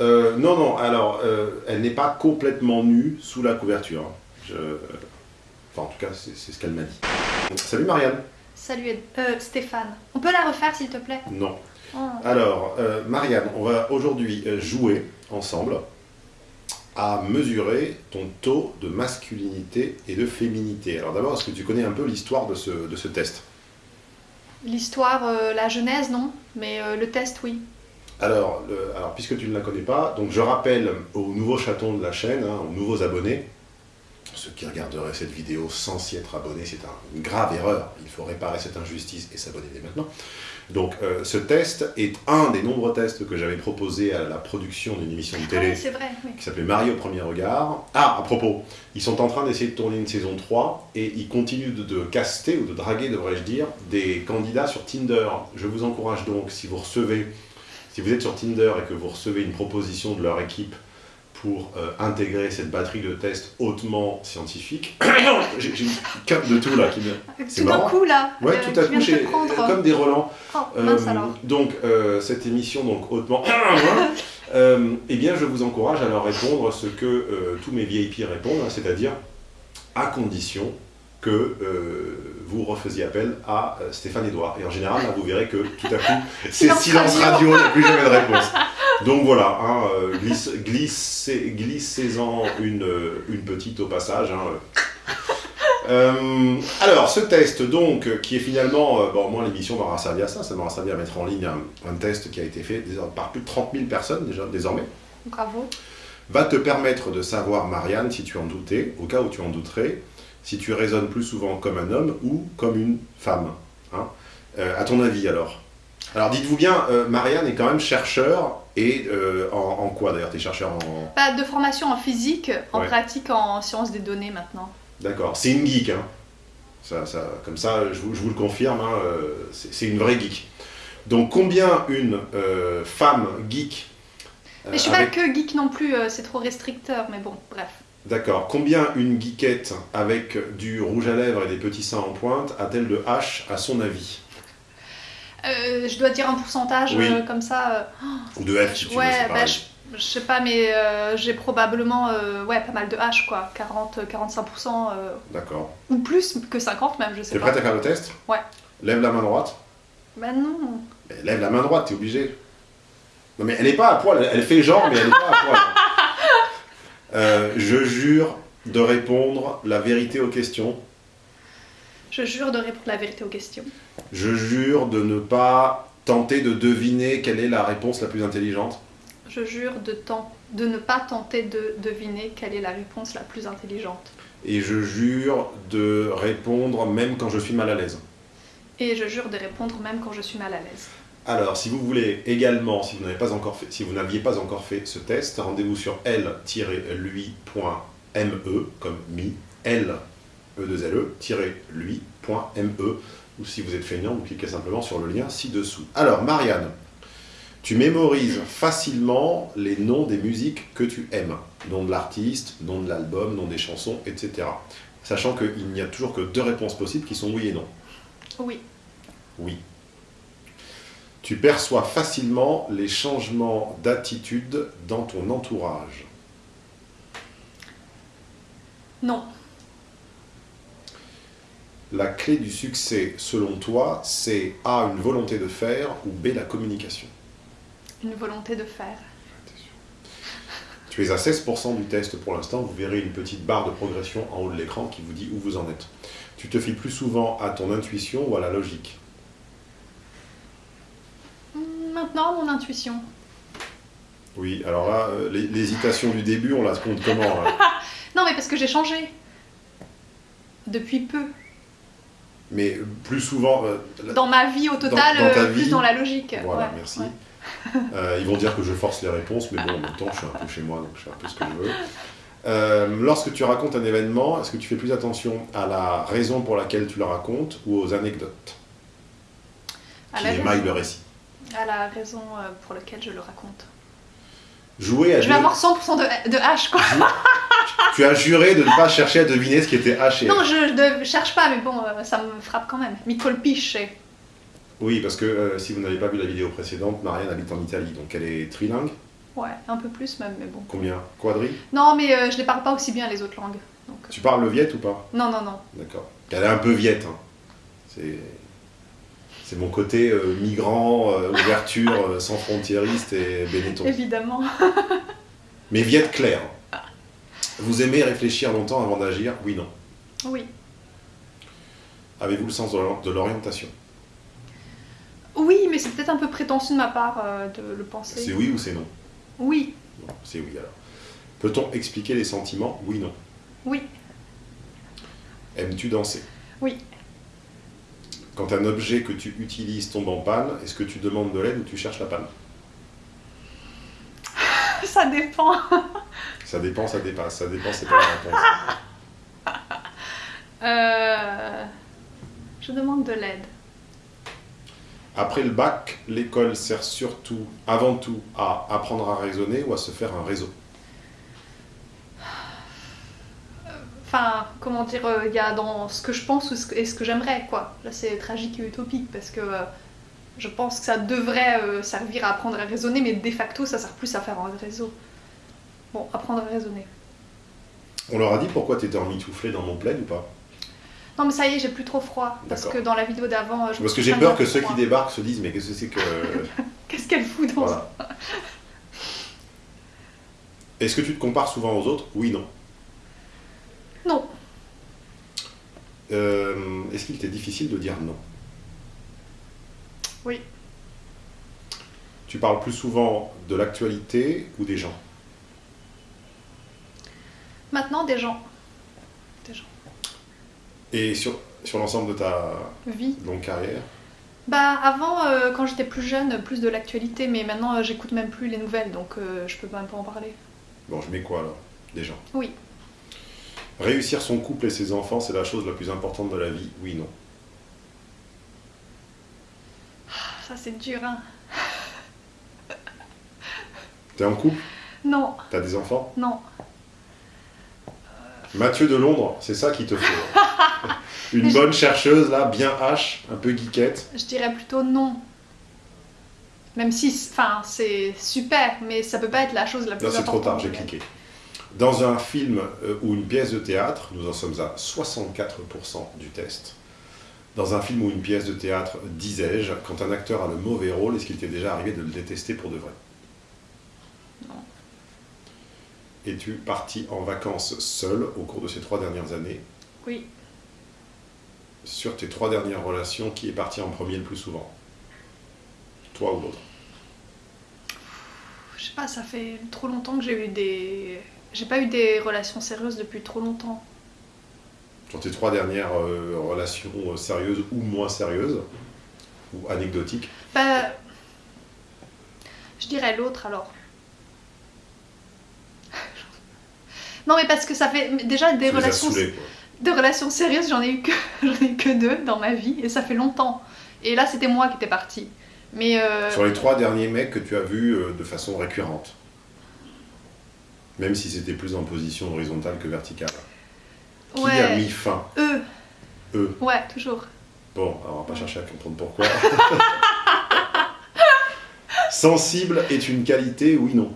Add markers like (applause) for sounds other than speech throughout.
Euh, non, non, alors, euh, elle n'est pas complètement nue sous la couverture. hein. Je... Enfin, en tout cas, c'est ce qu'elle m'a dit. Salut Marianne Salut euh, Stéphane. On peut la refaire s'il te plaît? Non. Oh. Alors, euh, Marianne, on va aujourd'hui euh, jouer ensemble à mesurer ton taux de masculinité et de féminité. Alors d'abord, est-ce que tu connais un peu l'histoire de ce, de ce test? L'histoire, euh, la genèse, non? Mais euh, le test, oui. Alors, le- alors, puisque tu ne la connais pas, donc je rappelle aux nouveaux chatons de la chaîne, hein, aux nouveaux abonnés, ceux qui regarderaient cette vidéo sans s'y être abonnés, c'est un- une grave erreur. Il faut réparer cette injustice et s'abonner dès maintenant. Donc, euh, ce test est un des nombreux tests que j'avais proposé à la production d'une émission de Ah télé oui, c'est vrai. oui. qui s'appelait Marie au premier regard. Ah, à propos, ils sont en train d'essayer de tourner une saison 3 et ils continuent de, de caster, ou de draguer, devrais-je dire, des candidats sur Tinder. Je vous encourage donc, si vous recevez, si vous êtes sur Tinder et que vous recevez une proposition de leur équipe pour euh, intégrer cette batterie de tests hautement scientifiques, (coughs) j'ai une cape de tout là qui Tout d'un coup, là, Ouais, euh, tout à coup, j'ai comme des relents. Oh, mince Euh, alors. Donc, cette émission donc hautement, (coughs) eh bien, je vous encourage à leur répondre ce que tous mes VIP répondent, hein, c'est-à-dire à condition que euh, vous refaisiez appel à euh, Stéphane Edouard. Et en général, là, vous verrez que tout à coup, (laughs) c'est Silence radio. il n'y a plus jamais de (laughs) réponse. Donc voilà, hein, euh, glisse- glissez- glissez-en une, une petite au passage. hein, euh. Alors, ce test, donc, qui est finalement, euh, bon, moi, l'émission m'aura servi à ça, ça m'aura servi à mettre en ligne un, un test qui a été fait par plus de 30 000 personnes déjà, désormais, Bravo. va te permettre de savoir, Marianne, si tu en doutais, au cas où tu en douterais, si tu raisonnes plus souvent comme un homme ou comme une femme. hein. Euh, à ton avis, alors? Alors, dites-vous bien, euh, Marianne est quand même chercheur, et euh, en, en quoi d'ailleurs? T'es chercheur en... Pas de formation en physique, en Ouais. pratique en sciences des données maintenant. D'accord, c'est une geek, hein. Ça, ça, comme ça, je vous, je vous le confirme, hein, c'est une vraie geek. Donc, combien une femme geek. Mais je suis avec- pas que geek non plus, c'est trop restricteur, mais bon, bref. D'accord, combien une geekette avec du rouge à lèvres et des petits seins en pointe a-t-elle de H à son avis? Euh, je dois dire un pourcentage Oui. euh, comme ça. euh, Ou de F si tu veux, ouais, c'est bah, je, je sais pas, mais euh, j'ai probablement ouais, pas mal de H, quoi. 40-45%, euh, D'accord. ou plus que 50 même, je sais T'es pas. prête à faire le test? Ouais. Lève la main droite. Bah non. Mais lève la main droite, t'es obligé. Non mais elle est pas à poil, elle, elle fait genre, mais elle est pas à poil. Euh, je jure de répondre la vérité aux questions. Je jure de répondre la vérité aux questions. Je jure de ne pas tenter de deviner quelle est la réponse la plus intelligente. Je jure de, ne pas tenter de deviner quelle est la réponse la plus intelligente. Et je jure de répondre même quand je suis mal à l'aise. Et je jure de répondre même quand je suis mal à l'aise. Alors, si vous voulez également, si vous n'avez pas encore fait, si vous n'aviez pas encore fait ce test, rendez-vous sur l-lui.me comme mi, l e 2 l lui.me ou si vous êtes feignant, vous cliquez simplement sur le lien ci-dessous. Alors, Marianne, tu mémorises facilement les noms des musiques que tu aimes, nom de l'artiste, nom de l'album, nom des chansons, etc. Sachant qu'il n'y a toujours que deux réponses possibles qui sont oui et non. Oui. Oui. Tu perçois facilement les changements d'attitude dans ton entourage. Non. La clé du succès, selon toi, c'est A, une volonté de faire, ou B, la communication. Une volonté de faire. Tu es à 16% du test pour l'instant, vous verrez une petite barre de progression en haut de l'écran qui vous dit où vous en êtes. Tu te fies plus souvent à ton intuition ou à la logique Hmm, Maintenant, mon intuition. Oui, alors là, euh, l'hé- l'hésitation du début, on la compte comment là? (laughs) Non, mais parce que j'ai changé. Depuis peu. Mais plus souvent, euh, la- Dans ma vie au total, dans euh, plus dans la logique. Voilà, Ouais, merci. ouais. (laughs) Euh, ils vont dire que je force les réponses, mais bon, en même temps, je suis un peu chez moi, donc je fais un peu ce que je veux. (laughs) Euh, lorsque tu racontes un événement, est-ce que tu fais plus attention à la raison pour laquelle tu le racontes ou aux anecdotes? À qui la, émaillent le récit à la raison euh, pour laquelle je le raconte. Jouer à Je vais avoir 100% de, de H, quoi. Tu as juré de ne pas chercher à deviner ce qui était H et Non, je ne cherche pas, mais bon, euh, ça me frappe quand même. Mi colpisce. Oui, parce que euh, si vous n'avez pas vu la vidéo précédente, Marianne habite en Italie, donc elle est trilingue. Ouais, un peu plus même, mais bon. Combien? Quadri? Non, mais euh, je les parle pas aussi bien les autres langues. Donc, Tu parles le viet ou pas? Non, non, non. D'accord. Elle est un peu viette. hein. C'est... C'est mon côté euh, migrant, euh, ouverture, euh, sans frontiériste et Benetton. Évidemment. (laughs) Mais viette claire. Vous aimez réfléchir longtemps avant d'agir? Oui, non. Oui. Avez-vous le sens de l'or- de l'orientation? Oui, mais c'est peut-être un peu prétentieux de ma part euh, de le penser. C'est oui ou c'est non? Oui, c'est oui alors. Peut-on expliquer les sentiments? Oui, non. oui, Aimes-tu danser? Oui. Quand un objet que tu utilises tombe en panne, est-ce que tu demandes de l'aide ou tu cherches la panne? (laughs) Ça dépend. Ça dépend, ça dépasse. Ça dépend, c'est pas la réponse. (laughs) Euh, Je demande de l'aide. Après le bac, l'école sert surtout, avant tout, à apprendre à raisonner ou à se faire un réseau? Enfin, comment dire, euh, il y a dans ce que je pense ou ce que- et ce que j'aimerais, quoi. Là, c'est tragique et utopique parce que euh, je pense que ça devrait euh, servir à apprendre à raisonner, mais de facto, ça sert plus à faire un réseau. Bon, apprendre à raisonner. On leur a dit pourquoi tu étais emmitouflé dans mon plaid ou pas? Non, mais ça y est, j'ai plus trop froid. Parce que dans la vidéo d'avant, Parce que j'ai peur que ceux froid. qui débarquent se disent mais qu'est-ce que c'est que... (laughs) Qu'est-ce qu'elle fout dans voilà. Est-ce que tu te compares souvent aux autres? Oui, non. Non. Euh, Est-ce qu'il t'est difficile de dire non? Oui. Tu parles plus souvent de l'actualité ou des gens? Maintenant, des gens. Des gens. Et sur, sur l'ensemble de ta Vie. longue carrière? Bah, avant, euh, quand j'étais plus jeune, plus de l'actualité, mais maintenant, euh, j'écoute même plus les nouvelles, donc euh, je peux même pas en parler. Bon, je mets quoi alors? Des gens? Oui. Réussir son couple et ses enfants, c'est la chose la plus importante de la vie Oui, non. Ça, c'est dur, hein. T'es en couple? Non, T'as des enfants? Non. Mathieu de Londres, c'est ça qu'il te faut. (laughs) Une bonne chercheuse, là, bien hache, un peu geekette. Je dirais plutôt non. Même si, enfin, c'est super, mais ça peut pas être la chose la plus Là, c'est trop importante. tard, j'ai cliqué. Dans un film euh, ou une pièce de théâtre, nous en sommes à 64% du test. Dans un film ou une pièce de théâtre, disais-je, quand un acteur a le mauvais rôle, est-ce qu'il t'est déjà arrivé de le détester pour de vrai? Non. Es-tu parti en vacances seul au cours de ces trois dernières années? Oui. Sur tes trois dernières relations, qui est parti en premier le plus souvent? Toi ou l'autre? Je sais pas, ça fait trop longtemps que j'ai eu des. J'ai pas eu des relations sérieuses depuis trop longtemps. Sur tes trois dernières euh, relations euh, sérieuses ou moins sérieuses Ou anecdotiques Bah. Je dirais l'autre alors. (laughs) non, mais parce que ça fait. Déjà, des Tu relations. Des relations sérieuses, j'en ai eu que (laughs) j'en ai eu que deux dans ma vie et ça fait longtemps. Et là, c'était moi qui étais partie. Mais euh, Sur les trois derniers mecs que tu as vus de façon récurrente Même si c'était plus en position horizontale que verticale. Qui a mis fin? Eux, Eux. ouais, toujours. Bon, alors on va pas chercher à comprendre pourquoi. (laughs) Sensible est une qualité, oui, non.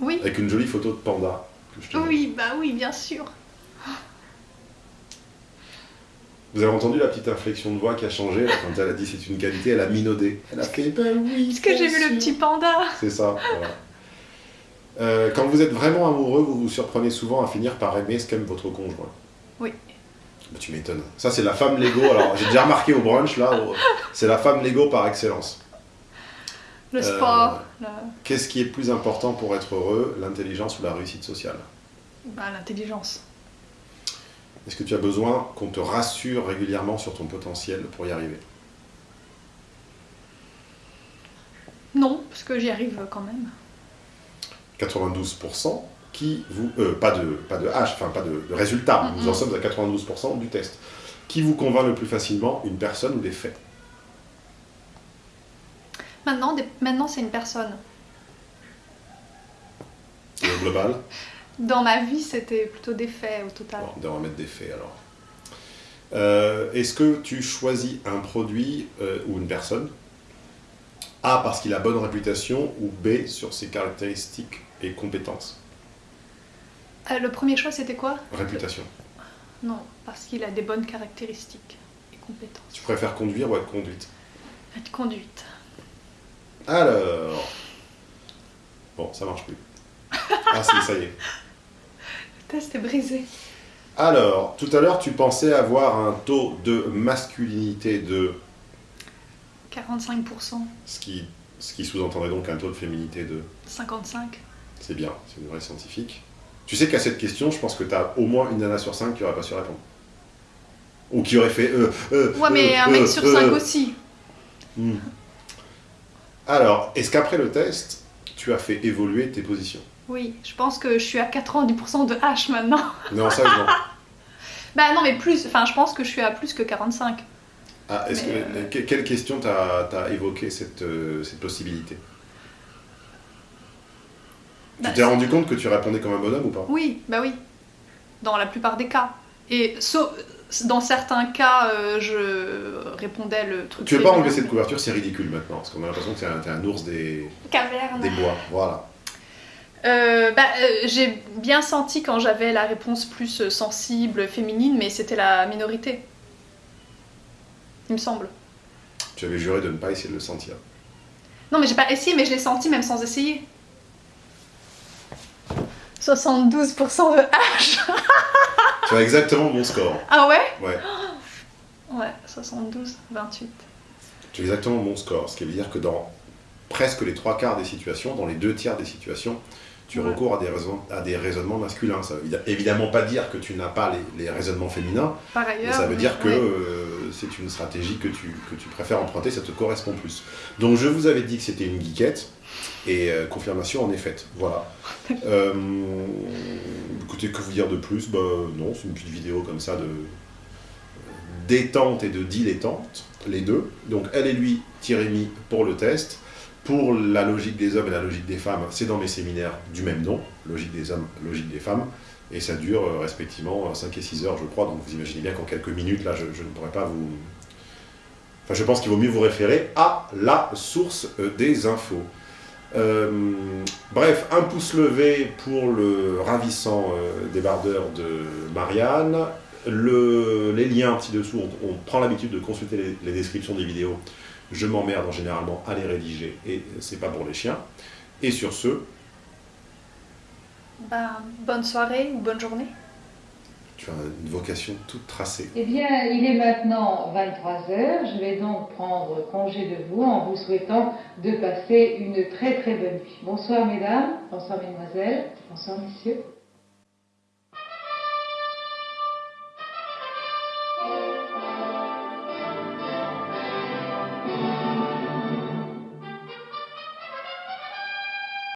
Oui, Avec une jolie photo de panda. que je te oui, bah oui, bien sûr. Vous avez entendu la petite inflexion de voix qui a changé quand elle a dit c'est une qualité, elle a minaudé. Elle a fait ben oui. Est-ce que j'ai vu le petit panda C'est ça, voilà. Euh, quand vous êtes vraiment amoureux, vous vous surprenez souvent à finir par aimer ce qu'aime votre conjoint. Oui. Bah, tu m'étonnes. Ça, c'est la femme Lego. Alors, j'ai déjà remarqué au brunch, là, au- c'est la femme Lego par excellence. Le Euh, sport, le- Qu'est-ce qui est plus important pour être heureux, l'intelligence ou la réussite sociale? Bah, l'intelligence. Est-ce que tu as besoin qu'on te rassure régulièrement sur ton potentiel pour y arriver? Non, parce que j'y arrive quand même. 92% qui vous... euh, pas de, pas de H, enfin pas de, de résultat, nous en sommes à 92% du test. Qui vous convainc le plus facilement, une personne ou des faits? Maintenant, des- maintenant c'est une personne. Et au global? (laughs) Dans ma vie, c'était plutôt des faits au total. Bon, on va mettre des faits alors. Euh, Est-ce que tu choisis un produit euh, ou une personne A, parce qu'il a bonne réputation, ou B, sur ses caractéristiques et compétences Euh, le premier choix, c'était quoi? Réputation. Non, parce qu'il a des bonnes caractéristiques et compétences. Tu préfères conduire ou être conduite? Être conduite. Alors. Bon, ça marche plus. Ah si, ça y est. Le test est brisé. Alors, tout à l'heure, tu pensais avoir un taux de masculinité de 45%, ce qui, ce qui sous-entendrait donc un taux de féminité de. 55. C'est bien, c'est une vraie scientifique. Tu sais qu'à cette question, je pense que tu as au moins une nana sur cinq qui aurait pas su répondre. Ou qui aurait fait. Euh, euh, Ouais, mais euh, un mec euh, sur euh. 5 aussi. Hmm. Alors, est-ce qu'après le test, tu as fait évoluer tes positions? Oui, je pense que je suis à 90% de H maintenant. Non, ça, non. (laughs) Bah non, mais plus, enfin, je pense que je suis à plus que 45. Ah, est-ce que, que- quelle question t'as évoqué cette, euh, cette possibilité? Bah, Tu t'es rendu compte que tu répondais comme un bonhomme ou pas? Oui, bah oui. Dans la plupart des cas. Et sauf, dans certains cas, euh, je répondais le truc. Tu veux pas enlever cette couverture, c'est ridicule maintenant, parce qu'on a l'impression que t'es un, un ours des, Caverne. des bois. Voilà. Euh, bah, euh, j'ai bien senti quand j'avais la réponse plus euh, sensible, féminine, mais c'était la minorité. Il me semble. Tu avais juré de ne pas essayer de le sentir. Non, mais j'ai pas essayé, mais je l'ai senti même sans essayer. 72% de H. tu as exactement mon score. Ah ouais? Ouais. Ouais, 72, 28. Tu as exactement mon score. Ce qui veut dire que dans presque les trois quarts des situations, dans les deux tiers des situations, tu Ouais. recours à des, raisonnements, à des raisonnements masculins. Ça veut évi- évidemment pas dire que tu n'as pas les, les raisonnements féminins, Par mais ailleurs. ça veut dire que ouais. euh, c'est une stratégie que tu, que tu préfères emprunter, ça te correspond plus. Donc je vous avais dit que c'était une geekette, et euh, confirmation en est faite. Voilà. (laughs) Euh, écoutez, que vous dire de plus? Bah non, c'est une petite vidéo comme ça de détente et de dilettante, les deux. Donc elle et lui, Thierry pour le test. Pour la logique des hommes et la logique des femmes, c'est dans mes séminaires du même nom, logique des hommes, logique des femmes. Et ça dure euh, respectivement 5 et 6 heures, je crois. Donc vous imaginez bien qu'en quelques minutes, là, je, ne pourrais pas vous... Enfin, je pense qu'il vaut mieux vous référer à la source euh, des infos. Euh, bref, un pouce levé pour le ravissant euh, débardeur de Marianne. Le- les liens ci-dessous, on, on prend l'habitude de consulter les, descriptions des vidéos. Je m'emmerde en généralement à les rédiger et c'est pas pour les chiens. Et sur ce, Bah, bonne soirée ou bonne journée. tu as une vocation toute tracée. Eh bien, il est maintenant 23 heures. Je vais donc prendre congé de vous en vous souhaitant de passer une très très bonne nuit. Bonsoir mesdames, bonsoir mesdemoiselles, bonsoir messieurs.